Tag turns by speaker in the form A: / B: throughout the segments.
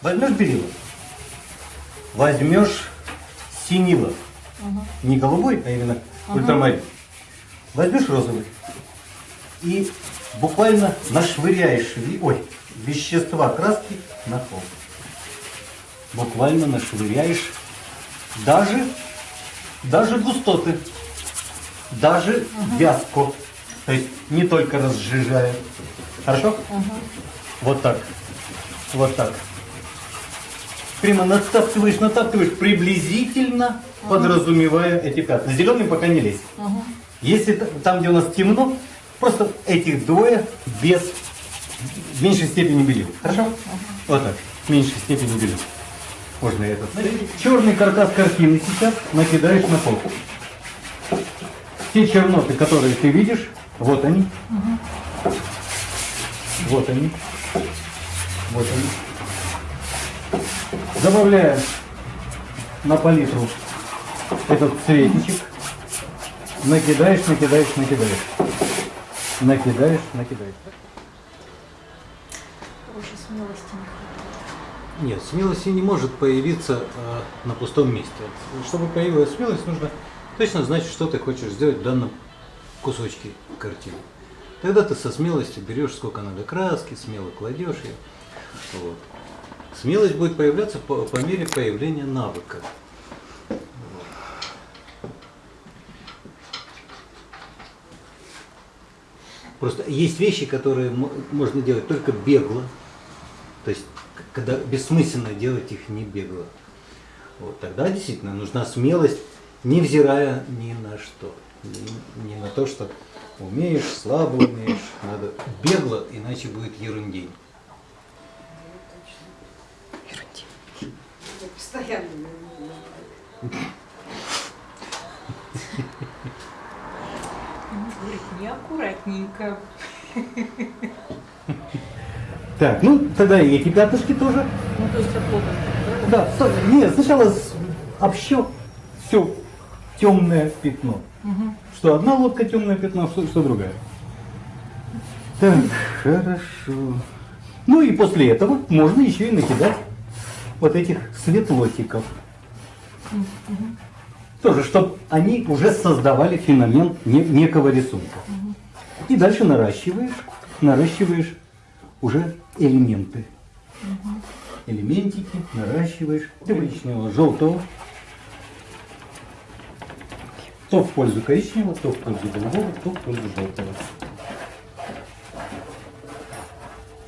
A: Возьмешь белила, возьмешь синила, не голубой, а именно ультрамарин. Возьмешь розовый и буквально нашвыряешь ой, вещества краски на пол. Буквально нашвыряешь даже, даже густоты, даже вязку. То есть не только разжижая. Хорошо? Вот так. Вот так. Прямо натаптываешь, натаптываешь, приблизительно подразумевая эти пятна. Зеленым пока не лезь. Если т- там, где у нас темно, просто этих двое без в меньшей степени белил. Хорошо? Вот так. В меньшей степени белил. Можно этот. Черный каркас картины сейчас накидаешь на пол. Те черноты, которые ты видишь, вот они. Вот они. Вот они. Добавляем на палитру этот цветичек. Накидаешь, накидаешь, накидаешь. Накидаешь, накидаешь.
B: Короче, смелости не хватает.
A: Нет, смелости не может появиться э, на пустом месте. Чтобы появилась смелость, нужно точно знать, что ты хочешь сделать в данном кусочке картины. Тогда ты со смелостью берешь сколько надо краски, смело кладешь ее. Вот. Смелость будет появляться по, по мере появления навыка. Просто есть вещи, которые мо- можно делать только бегло, то есть, когда бессмысленно делать их не бегло. Вот тогда действительно нужна смелость, невзирая ни на что. Ни, ни на то, что умеешь, слабо умеешь. Надо бегло, иначе будет ерундень.
C: Я
B: неаккуратненько.
A: Так, ну тогда и эти пятнышки тоже.
B: Ну, то есть оплотом?
A: Да, сто- нет, сначала общо все темное пятно. Что одна лодка темное пятно, что, что другая. Так, хорошо. Ну и после этого можно еще и накидать вот этих светлотиков. Тоже, чтобы они уже создавали феномен не- некого рисунка. И дальше наращиваешь, наращиваешь уже элементы. Элементики наращиваешь коричневого, желтого. То в пользу коричневого, то в пользу голубого, то в пользу желтого.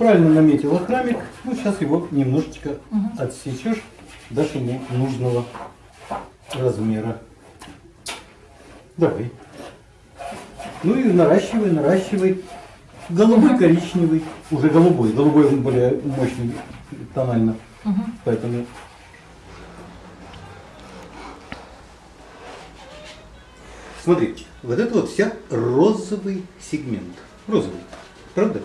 A: Правильно наметила храмик. Ну, сейчас его немножечко отсечешь до ему нужного размера. Давай. Ну и наращивай, наращивай. Голубой, коричневый. Уже голубой. Голубой он более мощный тонально. Поэтому Смотри, вот это вот вся розовый сегмент. Розовый. Правда?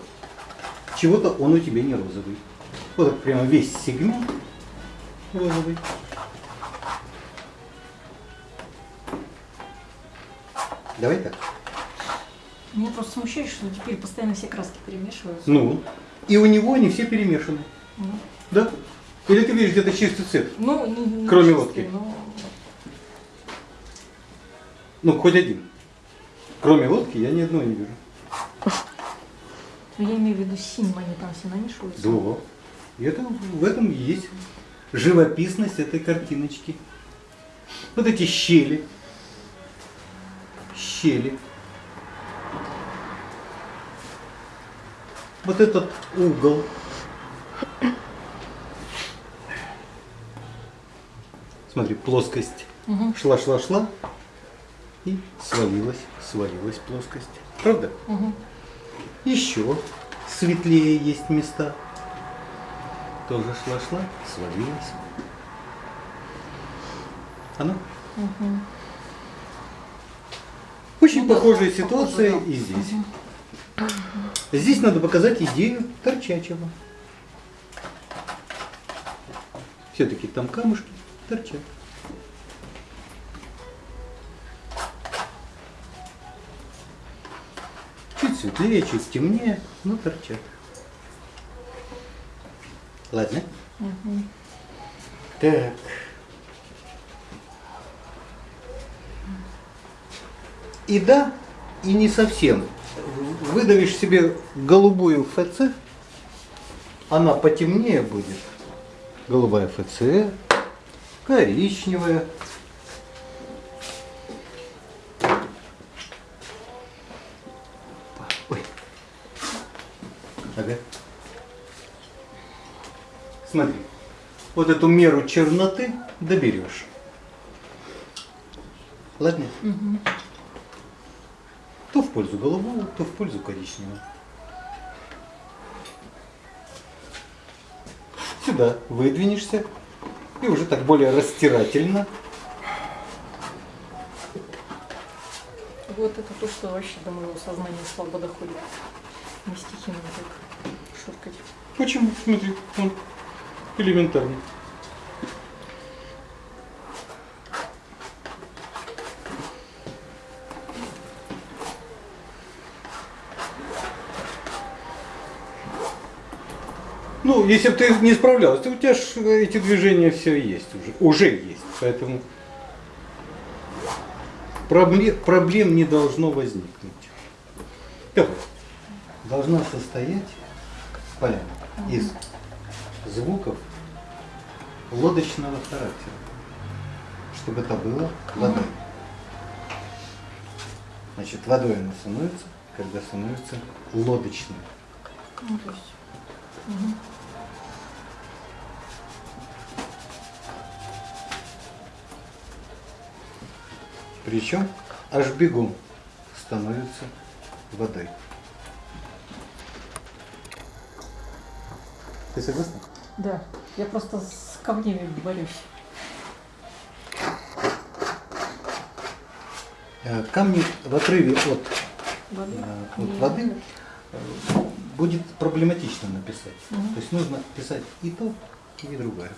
A: Чего-то он у тебя не розовый. Вот так прямо весь сегмент розовый. Давай так.
B: Меня просто смущает, что теперь постоянно все краски перемешиваются.
A: Ну, и у него они все перемешаны.
B: Ну,
A: Да? Или ты видишь где-то чистый цвет?
B: ну, не- не
A: Кроме
B: чистый,
A: лодки.
B: но-
A: Ну, хоть один. Кроме лодки я ни одного не вижу.
B: Но я имею в виду синим, они там все намешиваются.
A: Да. И это, в этом есть живописность этой картиночки. Вот эти щели. Щели. Вот этот угол. Смотри, плоскость.
B: Мгм.
A: Шла, шла, шла. И свалилась, свалилась плоскость. Правда?
B: Мгм.
A: Еще светлее есть места. Тоже шла-шла, свалилась. Она.
B: Мгм.
A: Очень
B: Ну да,
A: похожая
B: похоже,
A: ситуация
B: да.
A: и здесь. Здесь надо показать идею торчачего. Все-таки там камушки торчат. Светлее, чуть темнее, но торчат. Ладно?
B: Мгм.
A: Так. И да, и не совсем. Выдавишь себе голубую ФЦ, она потемнее будет. Голубая ФЦ, коричневая. Смотри, вот эту меру черноты доберешь. Ладно?
B: Мгм.
A: То в пользу голубого, то в пользу коричневого. Сюда выдвинешься и уже так более растирательно.
B: Вот это то, что вообще до моего сознания слабо доходит. Не стихийно так шуркать.
A: Почему? Смотри, он элементарно. Ну, если бы ты не справлялась, то у тебя ж эти движения все есть уже. Уже есть. Поэтому проблем, не должно возникнуть. Так, должна состоять поляна из звуков лодочного характера, чтобы это было водой. Значит, водой она становится, когда становится лодочным. Причем аж бегом становится водой. Ты согласна?
B: Да. Я просто с камнями борюсь.
A: Э, Камни в отрыве от,
B: Воды?
A: э, от воды
B: надо.
A: э, будет проблематично написать.
B: Мгм.
A: То есть нужно писать и то, и другое.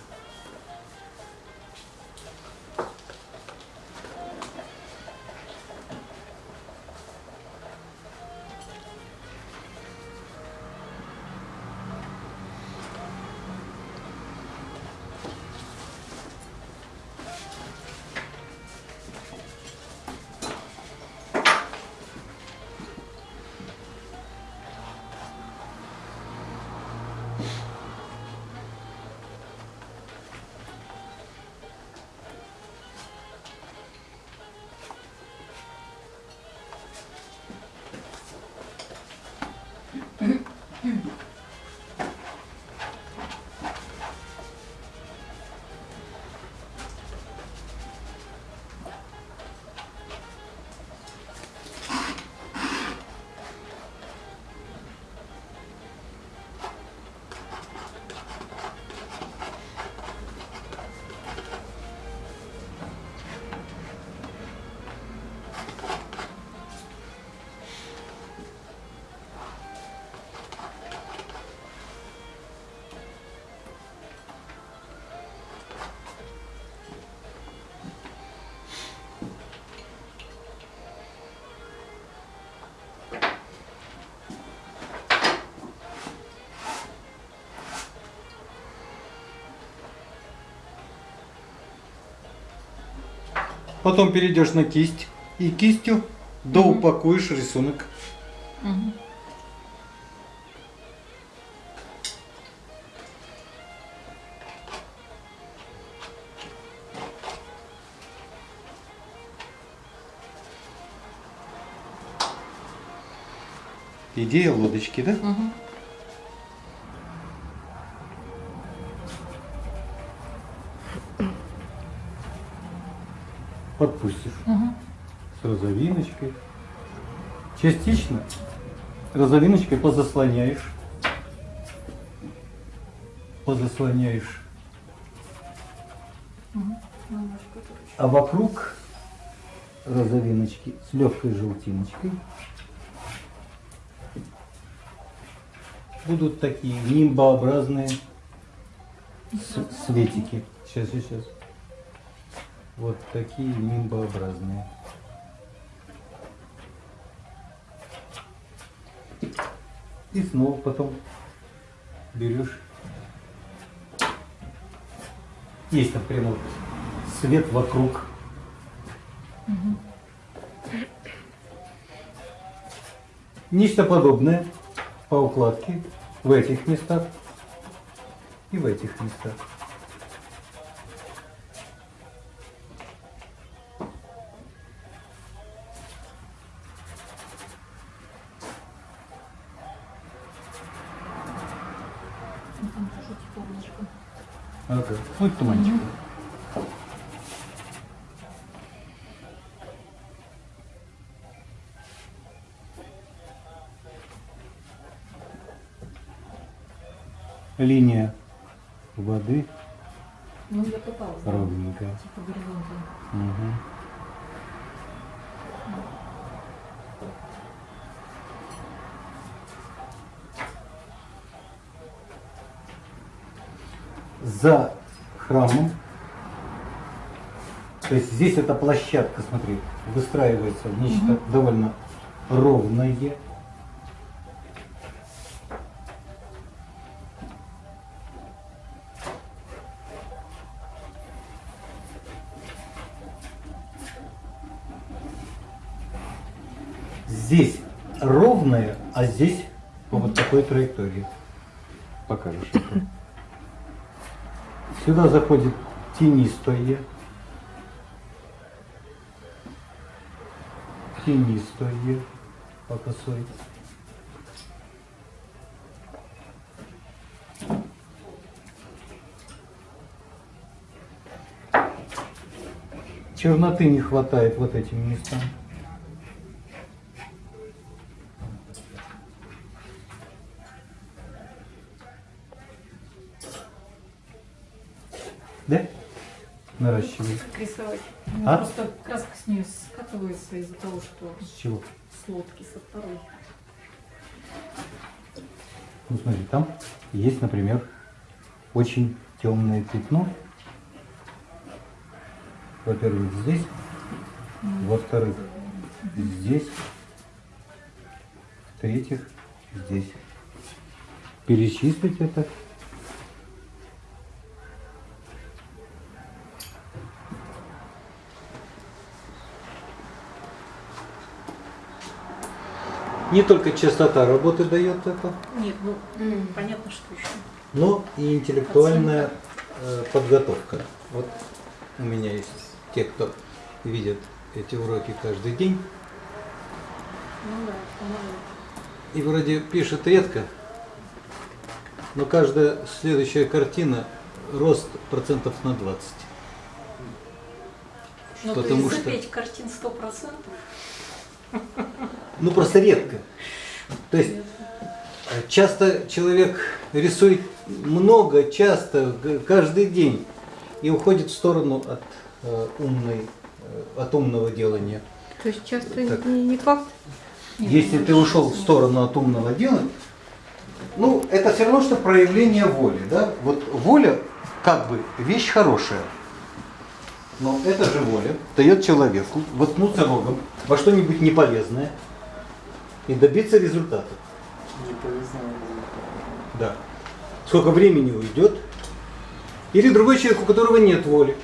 A: Потом перейдешь на кисть и кистью доупакуешь рисунок.
B: Мгм.
A: Идея лодочки, да?
B: Мгм.
A: Розовиночкой. Частично розовиночкой позаслоняешь. Позаслоняешь.
B: Еще.
A: А вокруг розовиночки с легкой желтиночкой будут такие нимбообразные светики. Сейчас, сейчас. Вот такие нимбообразные. И снова потом берешь. Есть там прямо вот свет вокруг. Угу. Нечто подобное по укладке в этих местах и в этих местах.
B: あ、もう
A: 一
B: 個前
A: に。За храмом, то есть здесь эта площадка, смотри, выстраивается в нечто довольно ровное. Здесь ровное, а здесь по вот такой траектории. Покажешь. Сюда заходит тенистое. Тенистое по косой. Черноты не хватает вот этим местам. Да? Наращивает.
B: Рисовать.
A: А?
B: Просто краска с нее скатывается из-за того, что
A: С чего?
B: с лодки со второй.
A: Ну смотри, там есть, например, очень темное пятно. Во-первых, здесь, во-вторых, здесь, в-третьих, здесь. Перечислить это. Не только частота работы дает это,
B: Нет, ну, понятно, что еще.
A: но и интеллектуальная э, подготовка. Вот у меня есть те, кто видят эти уроки каждый день,
B: Ну да,
A: и вроде пишет редко, но каждая следующая картина рост процентов на 20.
B: Ну, то есть
A: что,
B: запеть картин 100%?
A: Ну просто редко. То есть э, часто человек рисует много, часто, каждый день и уходит в сторону от э, умной, э, от умного делания.
C: То есть часто
A: Так.
C: не, не факт.
A: Если ты ушел в сторону от умного дела, ну, это все равно, что проявление воли, да? Вот воля, как бы, вещь хорошая. Но это же воля дает человеку воткнуться рогом во что-нибудь неполезное и добиться результата. Да. Сколько времени уйдет. Или другой человек, у которого нет воли.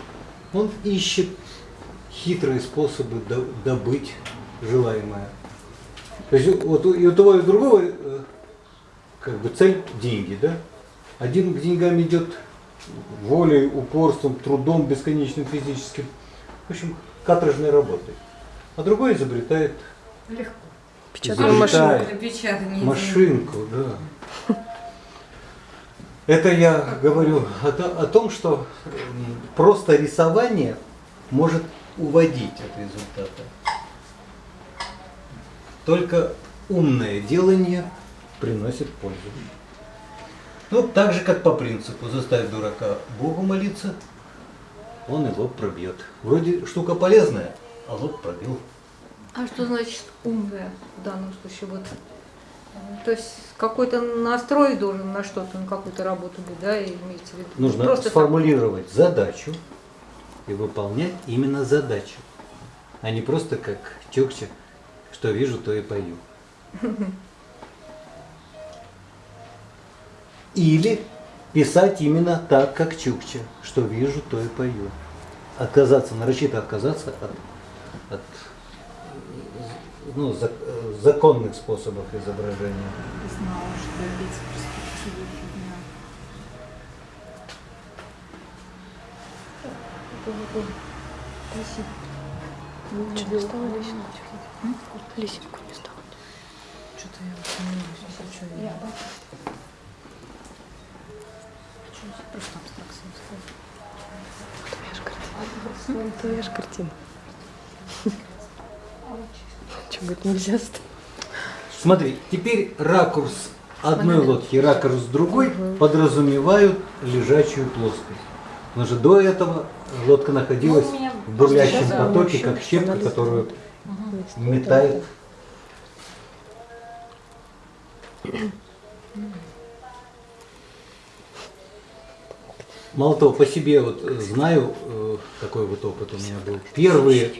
A: Он ищет хитрые способы до- добыть желаемое. То есть вот у- и у того и у другого э, как бы цель деньги, да? Один к деньгам идет волей, упорством, трудом бесконечным физическим. В общем, каторжной работой. А другой изобретает
B: Легко.
C: Печатную машинку.
D: Печатание.
A: машинку, да. Это я говорю о, то- о том, что просто рисование может уводить от результата. Только умное делание приносит пользу. Ну, так же, как по принципу, заставь дурака Богу молиться, он и лоб пробьет. Вроде штука полезная, а лоб пробил.
C: А что значит умная в данном случае? Вот, то есть какой-то настрой должен на что-то, на какую-то работу быть, да, и имеется в виду?
A: Нужно
C: Просто
A: сформулировать задачу и выполнять именно задачу, а не просто как Чукча, что вижу, то и пою. Или писать именно так, как Чукча. Что вижу, то и пою. Отказаться, нарочито отказаться от, от э, ну, зак- законных способов изображения.
B: Знала, что лица перспективы фигня.
D: Что не стала лисинку? Лисинку не стала.
B: Что-то я вот если что я... Просто абстракция сказала.
D: Твоя же картина. Что, говорит, нельзя ставить?
A: Смотри, теперь ракурс одной лодки и ракурс другой подразумевают лежачую плоскость. Потому что до этого лодка находилась
B: Ну,
A: в бурлящем
B: да,
A: потоке,
D: еще
A: как щепка, которую метает. Мало того, по себе вот э, знаю, э, такой вот опыт у меня был. Первые,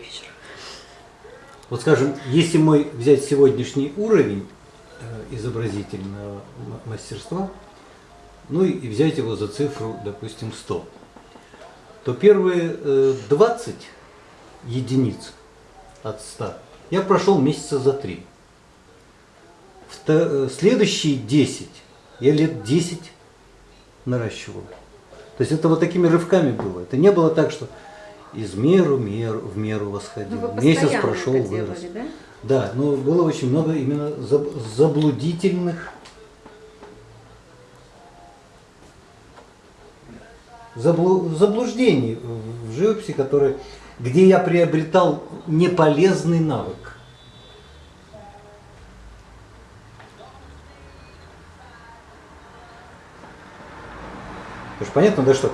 A: вот скажем, если мы взять сегодняшний уровень э, изобразительного мастерства, ну и- взять его за цифру, допустим, 100, то первые э, 20 единиц от 100 я прошел месяца за три. Вто- э, Следующие 10 я лет 10 наращивал. То есть это вот такими рывками было. Это не было так, что из меру, меру в меру восходил.
C: Ну,
A: Месяц прошел, вырос.
C: делали, да?
A: Да, но было очень много именно заб- заблудительных заблу- заблуждений в в живописи, которые, где я приобретал неполезный навык. Потому что понятно, да, что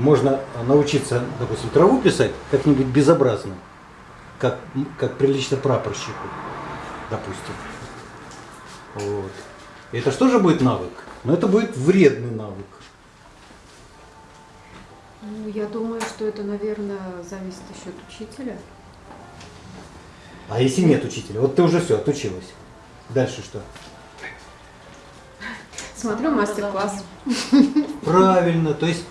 A: можно научиться, допустим, траву писать как-нибудь безобразно, как, как прилично прапорщику, допустим. Вот. И это что же будет навык? Но это будет вредный навык.
C: Ну, я думаю, что это, наверное, зависит еще от учителя.
A: А если нет учителя? Вот ты уже все, отучилась. Дальше что?
C: Смотрю мастер-класс.
A: Правильно, то есть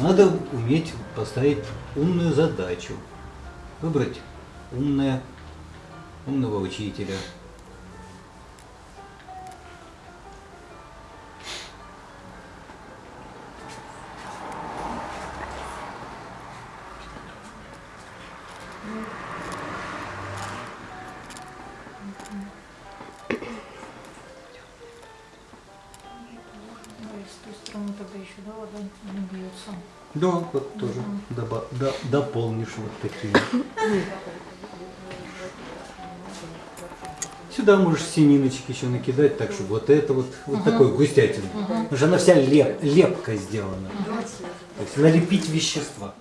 A: надо уметь поставить умную задачу. Выбрать умное, умного учителя.
B: Да,
A: вот тоже до- дополнишь вот такие. Сюда можешь сининочки еще накидать, так чтобы вот это вот, вот такой густятин. Потому что она вся леп, лепкой сделана. То есть налепить вещества.